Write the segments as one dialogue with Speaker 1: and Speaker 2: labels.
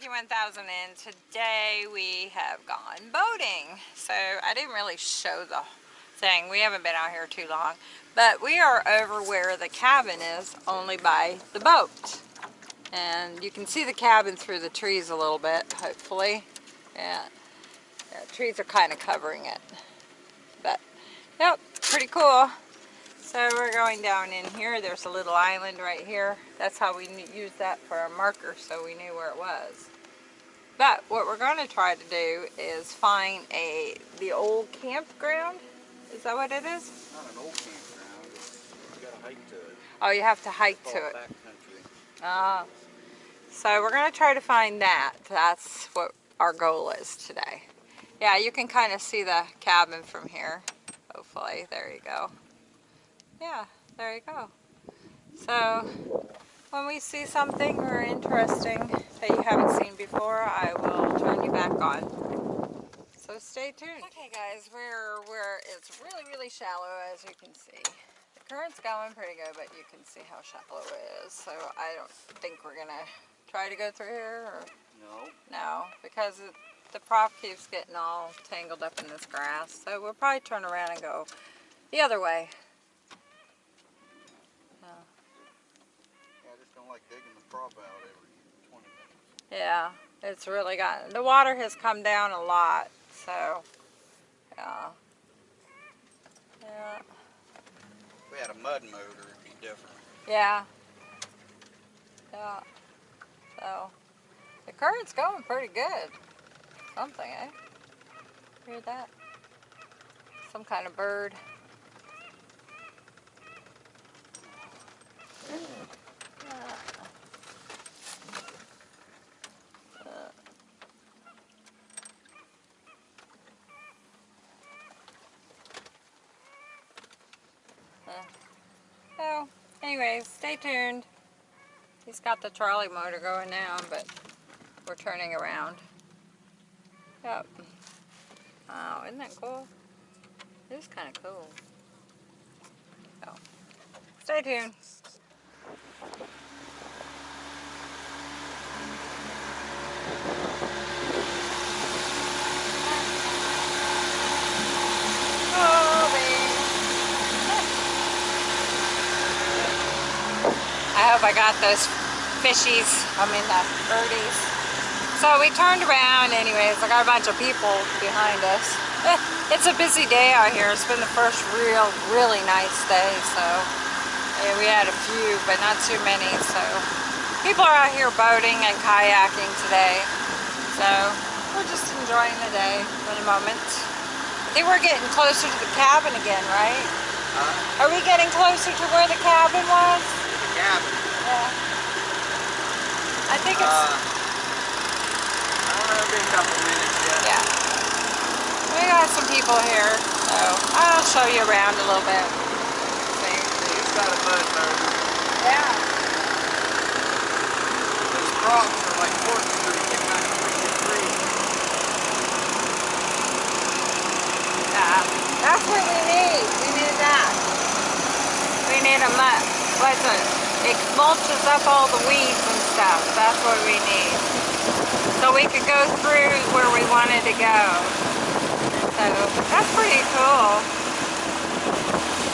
Speaker 1: Jackie 1000 and today we have gone boating. So I didn't really show the thing. We haven't been out here too long. But we are over where the cabin is only by the boat. And you can see the cabin through the trees a little bit, hopefully. Yeah, yeah trees are kind of covering it. But, yep, pretty cool. So we're going down in here. There's a little island right here. That's how we used that for a marker so we knew where it was. But what we're going to try to do is find a the old campground. Is that what it is?
Speaker 2: Not an old campground. You gotta hike to it.
Speaker 1: Oh, you have to hike to it. Ah. Uh, so we're going to try to find that. That's what our goal is today. Yeah, you can kind of see the cabin from here. Hopefully. There you go yeah, there you go. So when we see something or interesting that you haven't seen before, I will turn you back on. So stay tuned. Okay guys, we're where it's really, really shallow as you can see. The current's going pretty good, but you can see how shallow it is. So I don't think we're gonna try to go through here or
Speaker 2: no.
Speaker 1: No, because it, the prop keeps getting all tangled up in this grass. So we'll probably turn around and go the other way.
Speaker 2: Like digging the prop out every 20 minutes.
Speaker 1: Yeah, it's really got, the water has come down a lot, so, yeah. Yeah.
Speaker 2: We had a mud motor, it'd be different.
Speaker 1: Yeah. Yeah. So, the current's going pretty good. Something, eh? Hear that? Some kind of bird. So, anyways, stay tuned. He's got the trolley motor going now, but we're turning around. Yep. Oh, isn't that cool? It is kind of cool. So, stay tuned. I got those fishies, I mean the birdies. So we turned around anyways, I got a bunch of people behind us. It's a busy day out here. It's been the first real, really nice day, so yeah, we had a few, but not too many, so people are out here boating and kayaking today. So we're just enjoying the day for the moment. I think we're getting closer to the cabin again, right?
Speaker 2: Uh,
Speaker 1: are we getting closer to where the cabin was?
Speaker 2: cabin.
Speaker 1: Yeah. I think it's...
Speaker 2: Uh, I don't know, a couple minutes yet.
Speaker 1: Yeah. We got some people here, so I'll show you around a little bit.
Speaker 2: See, he's got a mud motor.
Speaker 1: Yeah.
Speaker 2: Those props are like corkscrews, they kind of push the.
Speaker 1: Yeah. That's what we need. We need that. We need a mud. What's it? It mulches up all the weeds and stuff. That's what we need. So we could go through where we wanted to go. So that's pretty cool.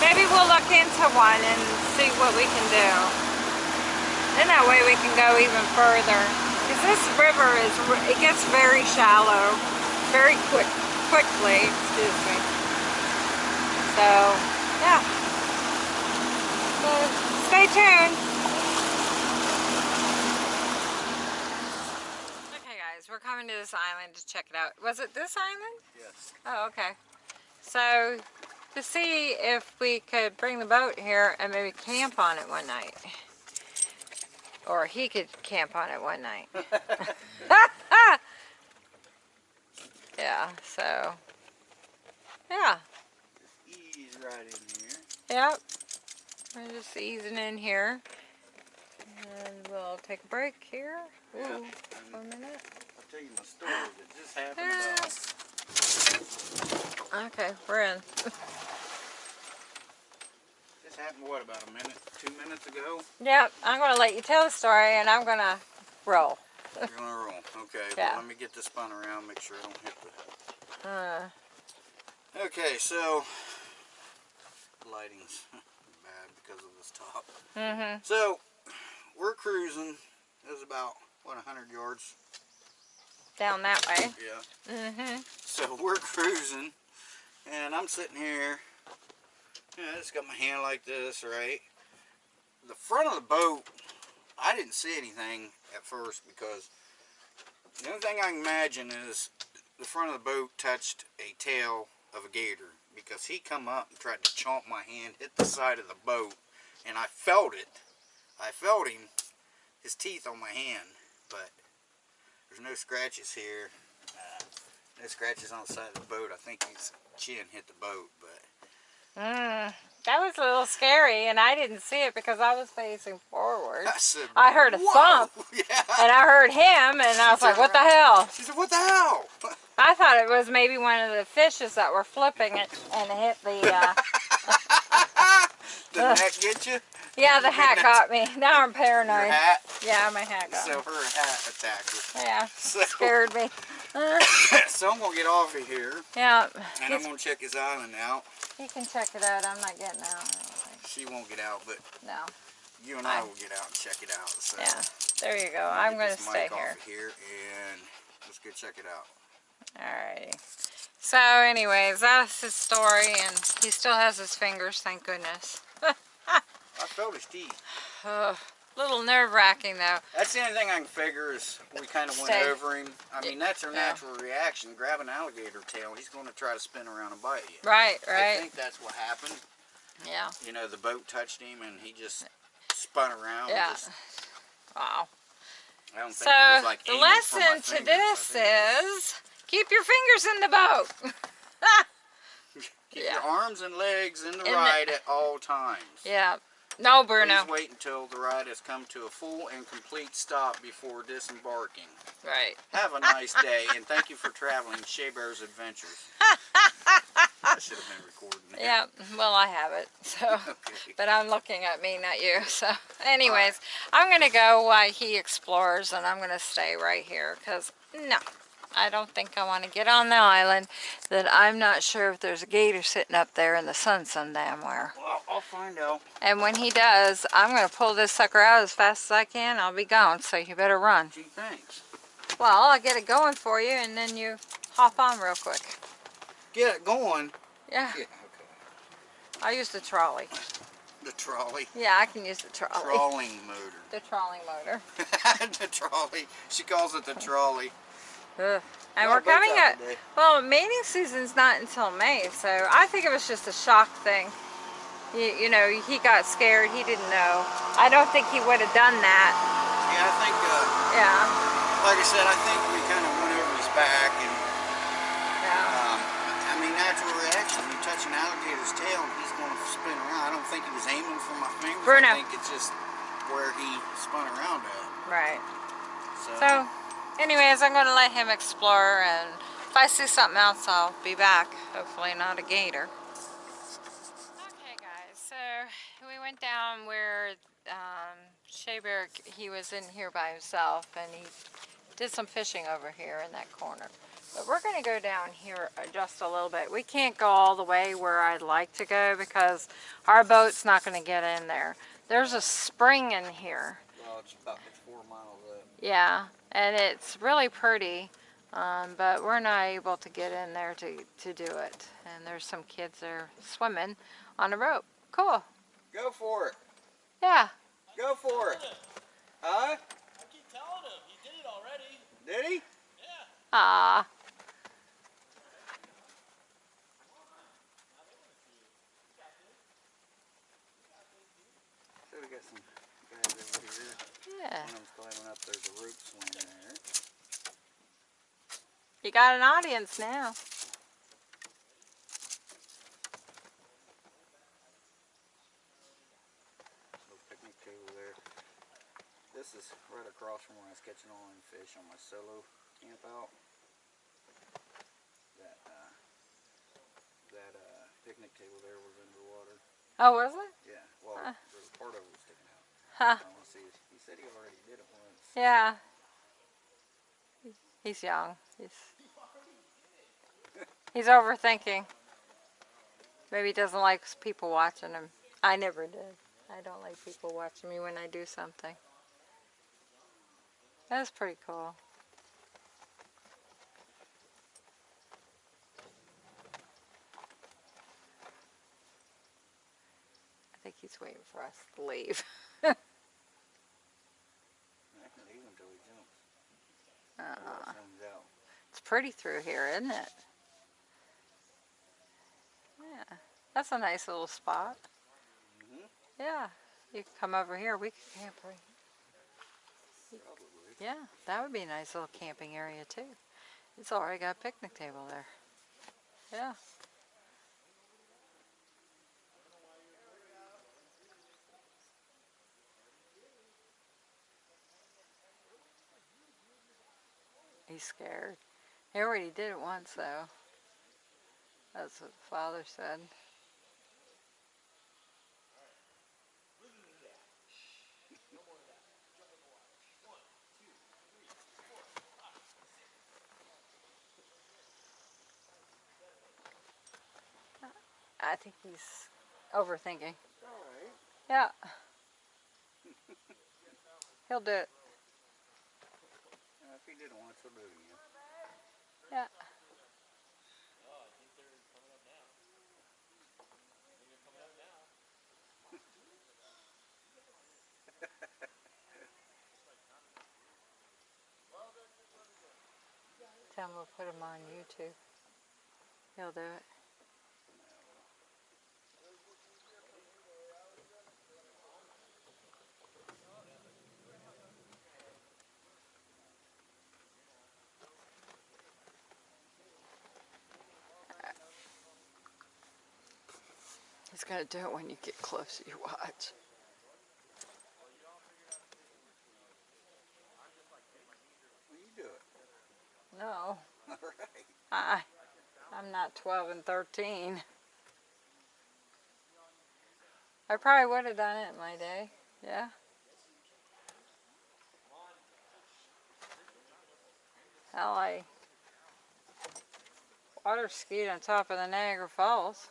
Speaker 1: Maybe we'll look into one and see what we can do. Then that way we can go even further. Because this river is, it gets very shallow, very quick, quickly, excuse me. So, yeah. Stay tuned. Okay guys, we're coming to this island to check it out. Was it this island?
Speaker 2: Yes.
Speaker 1: Oh, okay. So, to see if we could bring the boat here and maybe camp on it one night. Or he could camp on it one night. yeah, so, yeah.
Speaker 2: Just ease right in here.
Speaker 1: Yep. We're just easing in here. And we'll take a break here. Ooh,
Speaker 2: yeah.
Speaker 1: for a minute.
Speaker 2: I'll tell you my story that just happened.
Speaker 1: Uh, okay, we're in.
Speaker 2: this happened, what, about a minute, two minutes ago?
Speaker 1: Yep, I'm going to let you tell the story and I'm going to roll.
Speaker 2: You're gonna roll. Okay,
Speaker 1: Yeah.
Speaker 2: well, let me get this spun around, make sure I don't hit the...
Speaker 1: Uh,
Speaker 2: Okay, so... Lighting's because of this top.
Speaker 1: mm-hmm.
Speaker 2: So, we're cruising. It was about, what, 100 yards?
Speaker 1: Down that way.
Speaker 2: Yeah.
Speaker 1: Mm-hmm.
Speaker 2: So we're cruising, and I'm sitting here. Yeah, I just got my hand like this, right? The front of the boat, I didn't see anything at first because the only thing I can imagine is the front of the boat touched a tail of a gator because he come up and tried to chomp my hand, hit the side of the boat, and I felt it. I felt him, his teeth on my hand, but there's no scratches here. Uh, no scratches on the side of the boat. I think his chin hit the boat, but
Speaker 1: Mm. That was a little scary, and I didn't see it because I was facing forward.
Speaker 2: I said,
Speaker 1: I heard a
Speaker 2: "Whoa!"
Speaker 1: thump.
Speaker 2: Yeah.
Speaker 1: And I heard him, and I was like, what the hell?
Speaker 2: She said, "What the hell?"
Speaker 1: I thought it was maybe one of the fishes that were flipping it and hit the, uh,
Speaker 2: Did that get you?
Speaker 1: yeah, the hat got me. Now I'm
Speaker 2: Your
Speaker 1: paranoid.
Speaker 2: hat.
Speaker 1: Yeah, my hat got
Speaker 2: So
Speaker 1: me.
Speaker 2: her hat attacked her.
Speaker 1: Yeah,
Speaker 2: So,
Speaker 1: scared me.
Speaker 2: So I'm gonna get off of here,
Speaker 1: yeah,
Speaker 2: and I'm gonna check his island out.
Speaker 1: you can check it out. I'm not getting out.
Speaker 2: She won't get out, but
Speaker 1: No.
Speaker 2: you and I
Speaker 1: I-
Speaker 2: will get out and check it out. So
Speaker 1: Yeah, there you go.
Speaker 2: I'll
Speaker 1: I'm going to stay here.
Speaker 2: of here, and let's go check it out.
Speaker 1: Alrighty. So anyways, that's his story and he still has his fingers, thank goodness.
Speaker 2: I felt his teeth.
Speaker 1: Ugh, little nerve wracking though.
Speaker 2: That's the only thing I can figure is we kind of went
Speaker 1: Stay.
Speaker 2: over him. I mean, that's our
Speaker 1: Yeah.
Speaker 2: natural reaction. Grab an alligator tail, he's going to try to spin around and bite you.
Speaker 1: Right, right.
Speaker 2: I think that's what happened.
Speaker 1: Yeah,
Speaker 2: You know, the boat touched him and he just spun around.
Speaker 1: yeah.
Speaker 2: Just,
Speaker 1: Wow.
Speaker 2: I don't think
Speaker 1: So
Speaker 2: it was like
Speaker 1: the
Speaker 2: aiming for my
Speaker 1: lesson to this
Speaker 2: is think it
Speaker 1: is keep your fingers in the boat.
Speaker 2: keep
Speaker 1: yeah.
Speaker 2: your arms and legs in the
Speaker 1: In the-
Speaker 2: ride at all times.
Speaker 1: yeah. No, Bruno.
Speaker 2: Please wait until the ride has come to a full and complete stop before disembarking.
Speaker 1: Right.
Speaker 2: Have a nice day, and thank you for traveling Shea Bear's Adventures. I should have been recording that.
Speaker 1: Yeah. Well, I have it. So.
Speaker 2: Okay.
Speaker 1: But I'm looking at me, not you. So, anyways, I'm going to go while he explores and I'm going to stay right here because, no, I don't think I want to get on the island that I'm not sure if there's a gator sitting up there in the sun some damn where.
Speaker 2: Well, I'll find out.
Speaker 1: And when he does, I'm going to pull this sucker out as fast as I can. I'll be gone, so you better run.
Speaker 2: Gee, thanks.
Speaker 1: Well, I'll get it going for you and then you hop on real quick.
Speaker 2: Get it going.
Speaker 1: Yeah,
Speaker 2: Yeah, okay.
Speaker 1: I'll use the trolley.
Speaker 2: The trolley.
Speaker 1: Yeah, I can use the trolley.
Speaker 2: The trolling motor.
Speaker 1: The trolley motor.
Speaker 2: the trolley. She calls it the trolley.
Speaker 1: Ugh. And we're coming up.
Speaker 2: today.
Speaker 1: Well, mating season's not until May, so I think it was just a shock thing. You, you know, he got scared. He didn't know. I don't think he would have done that.
Speaker 2: Yeah, I think, uh,
Speaker 1: Yeah.
Speaker 2: like I said, I think we kind of went over his back and
Speaker 1: Yeah.
Speaker 2: Um, I mean, natural reaction. You touch an alligator's tail, and he's going to spin around. I don't think he was aiming for my fingers.
Speaker 1: Bruno.
Speaker 2: I think it's just where he spun around at.
Speaker 1: Right.
Speaker 2: So,
Speaker 1: So, anyways, I'm going to let him explore, and if I see something else, I'll be back. Hopefully not a gator. Okay, guys. So we went down where um, Shea Bear, he was in here by himself, and he did some fishing over here in that corner. But we're going to go down here uh, just a little bit. We can't go all the way where I'd like to go because our boat's not going to get in there. There's a spring in here.
Speaker 2: well, it's about four miles up.
Speaker 1: Yeah, and it's really pretty, um, but we're not able to get in there to, to do it. And there's some kids there swimming on a rope. Cool.
Speaker 2: Go for it.
Speaker 1: Yeah.
Speaker 2: Go for it. Huh?
Speaker 3: I keep telling him. He did it already.
Speaker 2: Did he?
Speaker 1: Ah.
Speaker 2: So we got some guys over here.
Speaker 1: Yeah.
Speaker 2: One of them's climbing up. There's a rope swing there.
Speaker 1: You got an audience now.
Speaker 2: Little picnic table there. This is right across from where I was catching all them fish on my solo camp out. That uh, that uh, picnic table there was underwater.
Speaker 1: Oh, was it?
Speaker 2: Yeah, well,
Speaker 1: Huh.
Speaker 2: there was part of it was sticking out.
Speaker 1: Huh.
Speaker 2: Said he already did it once.
Speaker 1: Yeah. He's young. He's he's overthinking. Maybe he doesn't like people watching him. I never did. I don't like people watching me when I do something. That's pretty cool. I think he's waiting for us to leave.
Speaker 2: I can leave until he jumps. Or
Speaker 1: Uh,
Speaker 2: it comes out.
Speaker 1: it's pretty through here, isn't it? Yeah, that's a nice little spot.
Speaker 2: Mhm.
Speaker 1: Yeah, you can come over here. We could camp right.
Speaker 2: Probably.
Speaker 1: Yeah, that would be a nice little camping area too. It's already got a picnic table there. Yeah. He's scared. He already did it once though. That's what the father said. I think he's overthinking.
Speaker 2: Alright.
Speaker 1: Yeah. He'll do it.
Speaker 2: Uh, if he did he'll do it again.
Speaker 1: Yeah. Tell we'll put them on YouTube. He'll do it. He's gonna do it when you get close. You watch.
Speaker 2: Well, you do it.
Speaker 1: No,
Speaker 2: Alright.
Speaker 1: I, I'm not 12 and 13. I probably would have done it in my day. Yeah. Hell, I water skied on top of the Niagara Falls.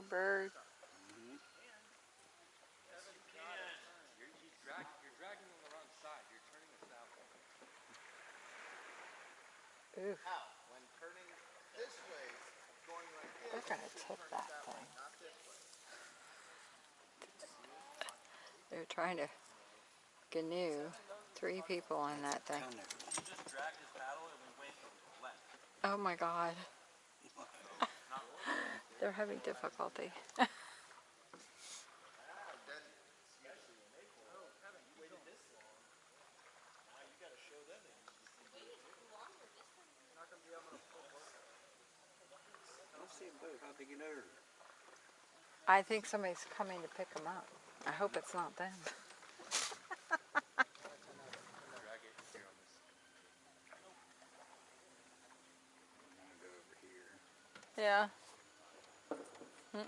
Speaker 3: You're turning it.
Speaker 1: Ooh,
Speaker 4: How? When turning this way, going like this.
Speaker 1: they're gonna tip that thing. They're trying to canoe three people on that thing.
Speaker 2: Down there.
Speaker 3: He just dragged his paddle and we went left.
Speaker 1: Oh my god. They're having difficulty. I think somebody's coming to pick them up. I hope it's not them.
Speaker 3: Drag it here on this.
Speaker 2: I'm gonna go over here.
Speaker 1: Yeah. Mm.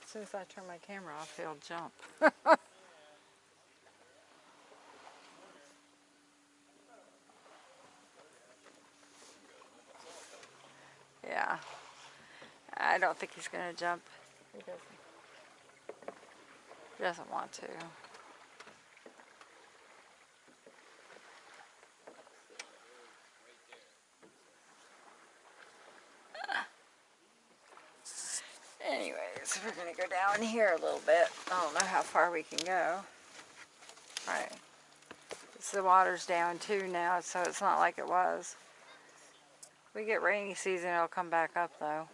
Speaker 1: As soon as I turn my camera off, he'll jump. yeah. I don't think he's gonna jump. He doesn't. He doesn't want to. We're gonna go down here a little bit. I don't know how far we can go. Right. So the water's down too now, so it's not like it was. We get rainy season, it'll come back up though.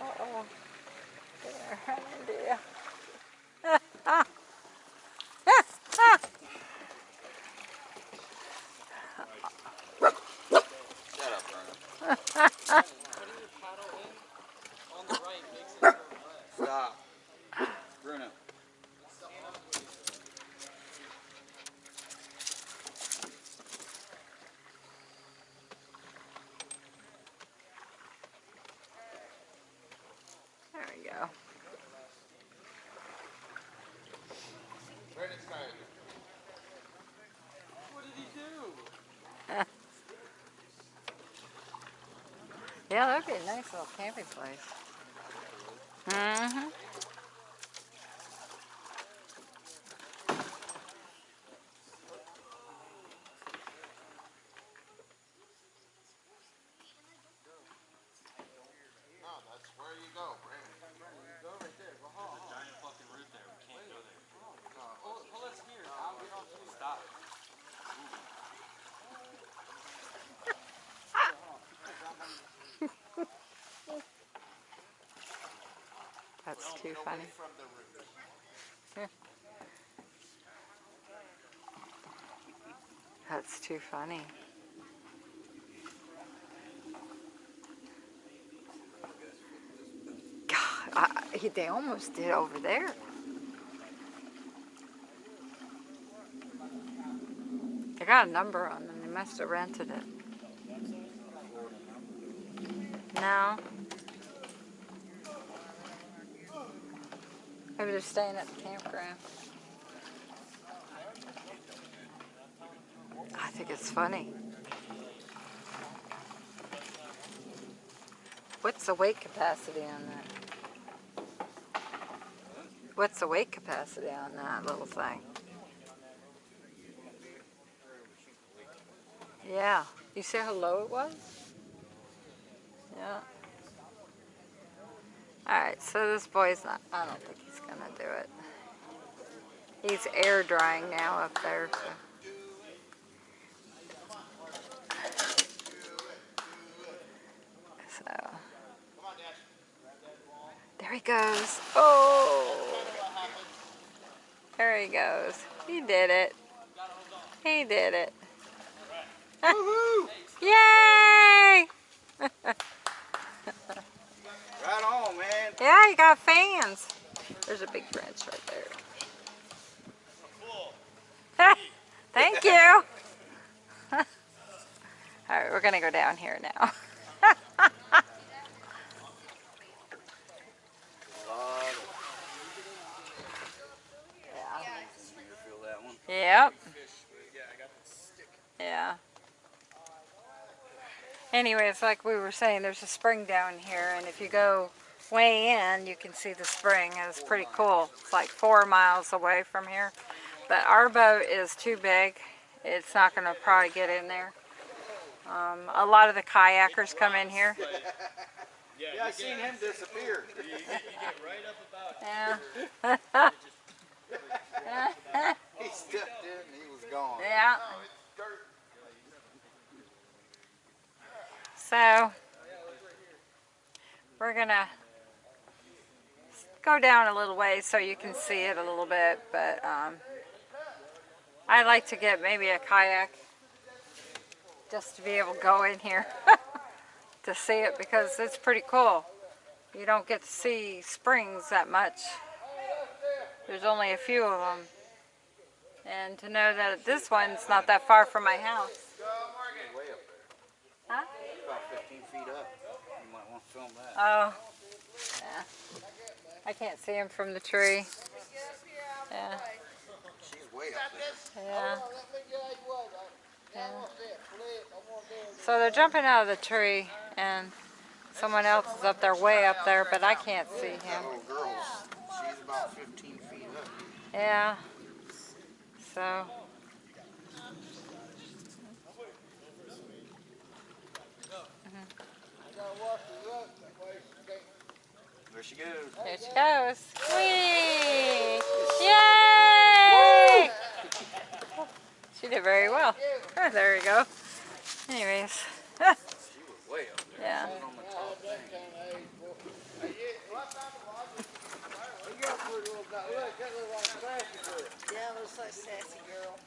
Speaker 1: Uh-oh. There, dear.
Speaker 2: Shut up, Bruno.
Speaker 3: On the right makes it go left.
Speaker 2: Stop. Bruno.
Speaker 1: There we go.
Speaker 4: Brandon's tired.
Speaker 3: What did he do?
Speaker 1: Yeah, that'd be a nice little camping place. Mm-hmm.
Speaker 4: No, that's where you go, Brandon.
Speaker 3: Go right there. Go home. There's a giant fucking root there. We can't go there. Pull, pull us here. I'll get off here. Stop.
Speaker 1: That's too funny.
Speaker 4: From the root.
Speaker 1: That's too funny. God, I, he- they almost did over there. They got a number on them. They must have rented it. No. Maybe they're staying at the campground. I think it's funny. What's the weight capacity on that? What's the weight capacity on that little thing? Yeah. You see how low it was? Yeah. Alright, so this boy's not, I don't think he's gonna do it. He's air drying now up there. So. So there he goes. Oh, there he goes. He did it. He did it. Yay!
Speaker 2: Right on, man.
Speaker 1: Yeah, you got fans. There's a big branch right there. Thank you. All we're gonna go down here now. Yep. Yeah. Anyways, like we were saying, there's a spring down here, and if you go way in, you can see the spring, it's pretty cool. It's like four miles away from here. But our boat is too big. It's not going to probably get in there. Um, a lot of the kayakers come in here.
Speaker 2: Yeah, I seen him disappear.
Speaker 1: Yeah.
Speaker 2: He stepped in and he was gone.
Speaker 1: Yeah. So we're gonna go down a little way so you can see it a little bit, but um, I like to get maybe a kayak just to be able to go in here to see it because it's pretty cool. You don't get to see springs that much. There's only a few of them. And to know that this one's not that far from my house.
Speaker 2: Way up there.
Speaker 1: Huh?
Speaker 2: About 15 feet up. You might want to film that.
Speaker 1: Oh, yeah. I can't see him from the tree. Yeah,
Speaker 2: She's way up there.
Speaker 1: Yeah.
Speaker 4: Let me get you what. I- I want that flip. I want that
Speaker 1: So they're jumping out of the tree and someone else is up there, way up there, but I can't see him.
Speaker 2: That little girl's, she's about 15 feet up.
Speaker 1: Yeah. So.
Speaker 2: There she goes.
Speaker 1: There she goes. Whee! Yay! She did very well. Oh, there you go. Anyways.
Speaker 2: She was way up there.
Speaker 1: Yeah.
Speaker 2: Sitting on the top thing.
Speaker 5: Yeah, looks like sassy girl.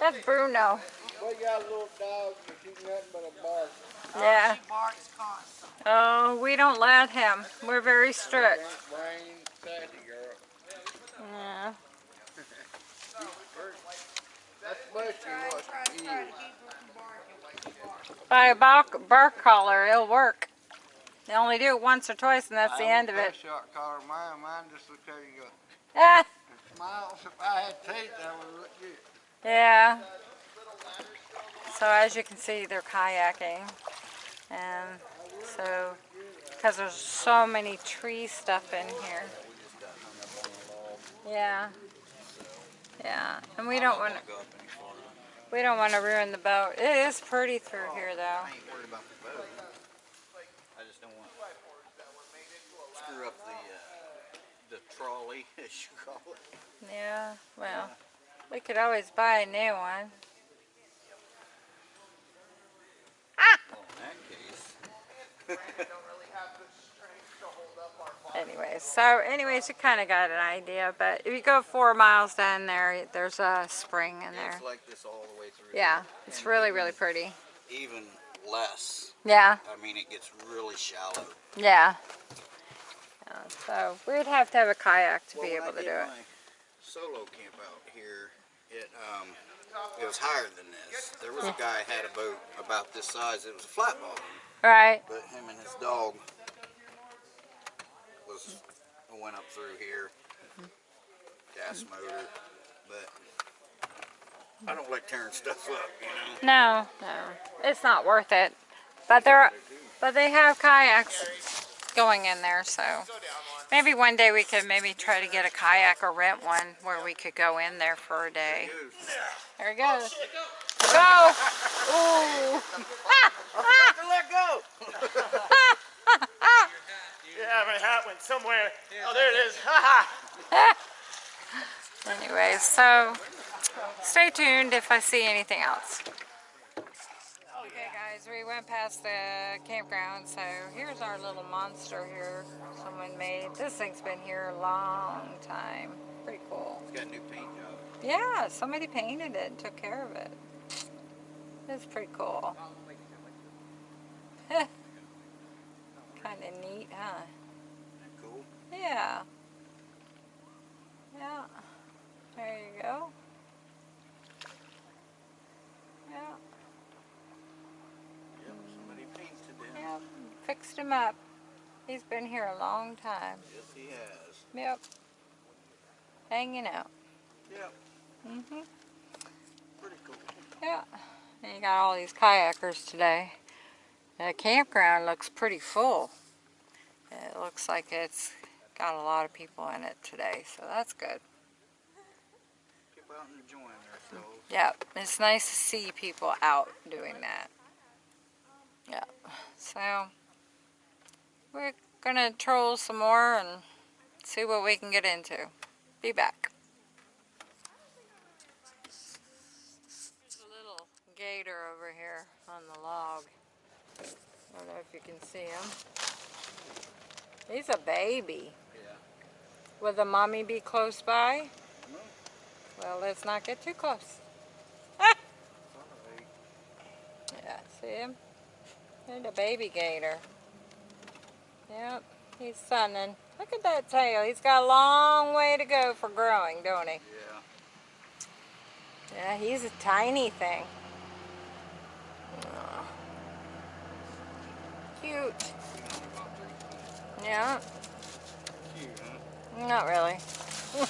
Speaker 1: That's Bruno.
Speaker 4: We got a little dog that nothing but a bark.
Speaker 1: Yeah.
Speaker 5: She barks constantly.
Speaker 1: Oh, we don't let him. We're very strict.
Speaker 4: Brain, sassy girl.
Speaker 1: Yeah.
Speaker 4: That's what she
Speaker 5: Try,
Speaker 4: wants
Speaker 5: try,
Speaker 4: to eat.
Speaker 5: try to keep her from barking like she
Speaker 1: By a bark, bark collar, it'll work. They only do it once or twice and that's the end of it.
Speaker 4: collar mine, mine just look how you go.
Speaker 1: Ah,
Speaker 4: Smiles, if I had teeth, that would look good.
Speaker 1: yeah. So as you can see, they're kayaking. And so, because there's so many tree stuff in here. Yeah. Yeah, and we don't want to,
Speaker 2: Go up any farther.
Speaker 1: We don't want to ruin the boat. It is pretty through here though.
Speaker 2: I ain't worried about the boat. I just don't want to screw up the uh, the trolley, as you call it.
Speaker 1: Yeah, well, we could always buy a new one.
Speaker 2: Well, in that case,
Speaker 1: Anyways, so anyways, you kind of got an idea. But if you go four miles down there, there's a spring in there.
Speaker 2: It's like this all the way through.
Speaker 1: Yeah, it's really, really pretty.
Speaker 2: Even less.
Speaker 1: Yeah,
Speaker 2: I mean, it gets really shallow.
Speaker 1: yeah. Yeah, so we'd have to have a kayak to
Speaker 2: Well,
Speaker 1: be able
Speaker 2: I
Speaker 1: to do it.
Speaker 2: Solo camp out here. It um, it was higher than this. There was a guy had a boat about this size. It was a flat bottom,
Speaker 1: Right.
Speaker 2: but him and his dog was went up through here. Gas motor, but I don't like tearing stuff up, you know.
Speaker 1: No, no, it's not worth it. But there, are, but they have kayaks going in there, so maybe one day we could maybe try to get a kayak or rent one where we could go in there for a day. There he goes. Go! Ooh!
Speaker 2: Let go.
Speaker 3: You have a hat went somewhere. Oh, there it is. Ha ha.
Speaker 1: Anyway, so stay tuned if I see anything else. Okay guys, we went past the campground, so here's our little monster here someone made. This thing's been here a long time. Pretty cool.
Speaker 2: It's got a new paint job.
Speaker 1: Yeah, somebody painted it and took care of it. It's pretty cool. Oh, kind of neat, huh?
Speaker 2: Cool.
Speaker 1: Yeah. Yeah. There you go. Yeah.
Speaker 2: Yep, somebody painted it.
Speaker 1: Yeah. Fixed him up. He's been here a long time.
Speaker 2: Yes, he has.
Speaker 1: Yep. Hanging out.
Speaker 2: Yep,
Speaker 1: Mhm.
Speaker 2: pretty cool.
Speaker 1: Yeah. And you got all these kayakers today. The campground looks pretty full. It looks like it's got a lot of people in it today, so that's good.
Speaker 2: People out enjoying.
Speaker 1: Yep, it's nice to see people out doing that. Yeah, so we're gonna troll some more and see what we can get into. Be back. There's a little gator over here on the log. I don't know if you can see him. He's a baby.
Speaker 2: Yeah.
Speaker 1: Will the mommy be close by?
Speaker 2: No.
Speaker 1: Well, let's not get too close.
Speaker 2: Alright.
Speaker 1: Yeah, see him? There's a baby gator. Yep, he's sunning. Look at that tail. He's got a long way to go for growing, don't he?
Speaker 2: Yeah.
Speaker 1: Yeah, he's a tiny thing. Cute. Yeah,
Speaker 2: Cute, huh?
Speaker 1: not really.
Speaker 2: Yeah,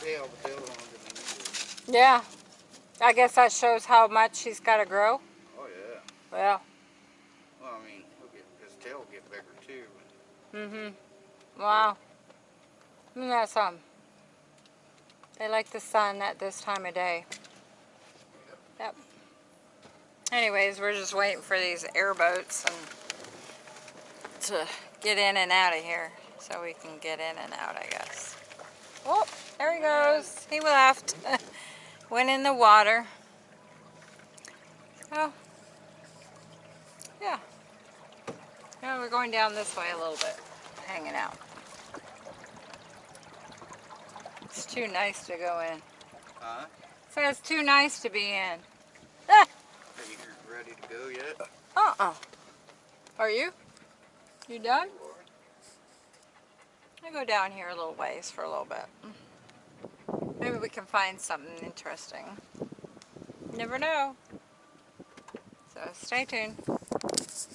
Speaker 2: tail, the tail longer than you
Speaker 1: Yeah. I guess that shows how much he's got to grow.
Speaker 2: Yeah.
Speaker 1: Well,
Speaker 2: Well, I mean, he'll get, his tail will get bigger too.
Speaker 1: mm-hmm. Wow. Isn't that something? They like the sun at this time of day. Yep. Anyways, we're just waiting for these airboats and to get in and out of here so we can get in and out, I guess. Oh, there he goes. He left. Went in the water. Oh. Yeah. Yeah, we're going down this way a little bit, hanging out. It's too nice to go in.
Speaker 2: Huh?
Speaker 1: So it's too nice to be in. Ah!
Speaker 2: Are you ready to go yet?
Speaker 1: Uh-uh. Are you? You done? I go down here a little ways for a little bit. Maybe we can find something interesting. Never know. So stay tuned. There's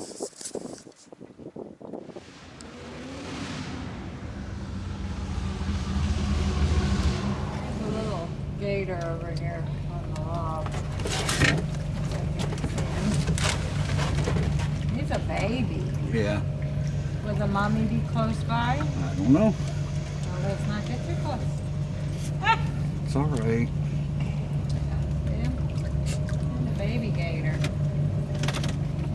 Speaker 1: a little gator over here on the log. He's a baby.
Speaker 2: Yeah.
Speaker 1: Will the mommy be close by?
Speaker 2: I don't know.
Speaker 1: Well, let's not get too close.
Speaker 2: It's all right.
Speaker 1: Yeah. And the baby gator.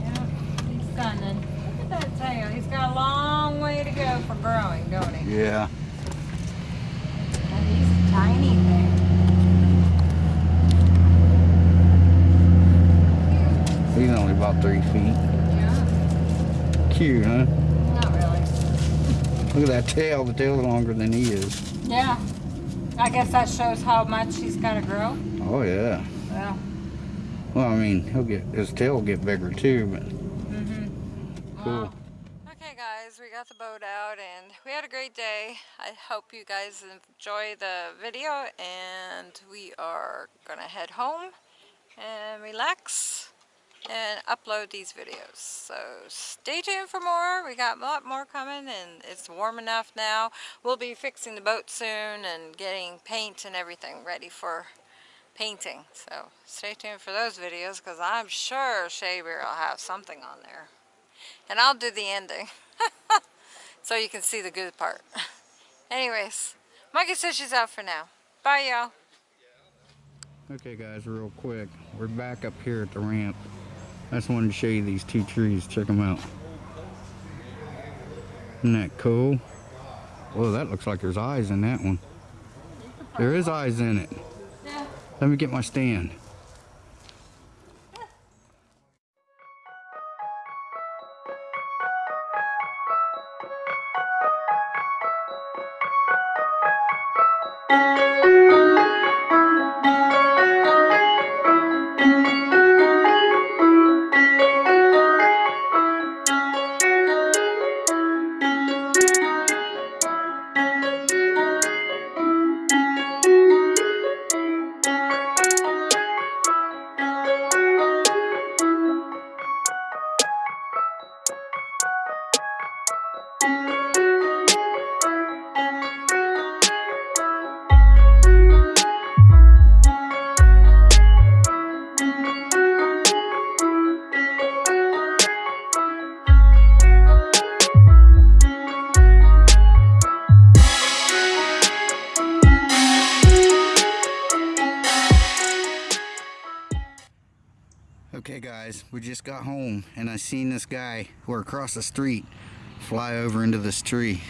Speaker 1: Yeah, he's stunning. Look at that tail. He's got a long way to go for growing, don't he?
Speaker 2: Yeah.
Speaker 1: And he's a tiny thing.
Speaker 2: He's only about three feet.
Speaker 1: Yeah,
Speaker 2: huh?
Speaker 1: not really.
Speaker 2: Look at that tail. The tail's longer than he is.
Speaker 1: Yeah. I guess that shows how much he's got to grow.
Speaker 2: Oh yeah.
Speaker 1: Well,
Speaker 2: Well, I mean, he'll get his tail will get bigger too, but
Speaker 1: mm-hmm.
Speaker 2: Cool.
Speaker 1: Okay, guys, we got the boat out and we had a great day. I hope you guys enjoy the video and we are gonna head home and relax and upload these videos. So stay tuned for more. We got a lot more coming and it's warm enough now. We'll be fixing the boat soon and getting paint and everything ready for painting. So stay tuned for those videos because I'm sure Shea Bear will have something on there. And I'll do the ending. so you can see the good part. Anyways, Mikey says she's out for now. Bye, y'all.
Speaker 2: Okay guys, real quick. We're back up here at the ramp. I just wanted to show you these two trees. Check them out. Isn't that cool? Whoa, that looks like there's eyes in that one. There is eyes in it. Let me get my stand. Okay guys, we just got home and I seen this guy who are across the street fly over into this tree.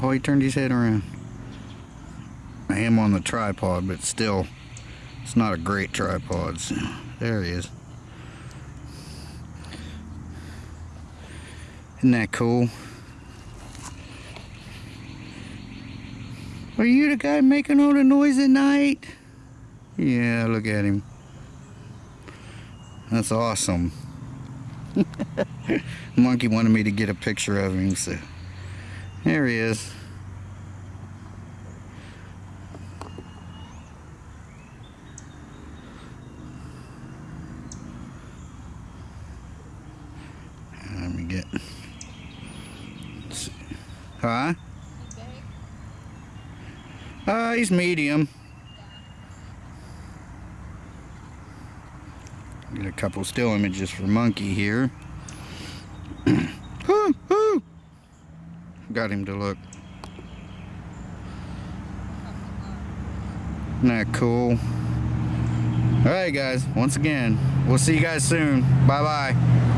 Speaker 2: Oh, he turned his head around. I am on the tripod, but still, it's not a great tripod. So there he is. Isn't that cool? Are you the guy making all the noise at night? Yeah, look at him. That's awesome. Monkey wanted me to get a picture of him, so there he is. Let me get. Huh? Uh, he's medium. Get a couple still images for Monkey here. Got him to look. Isn't that cool? Alright guys, once again, we'll see you guys soon. Bye bye.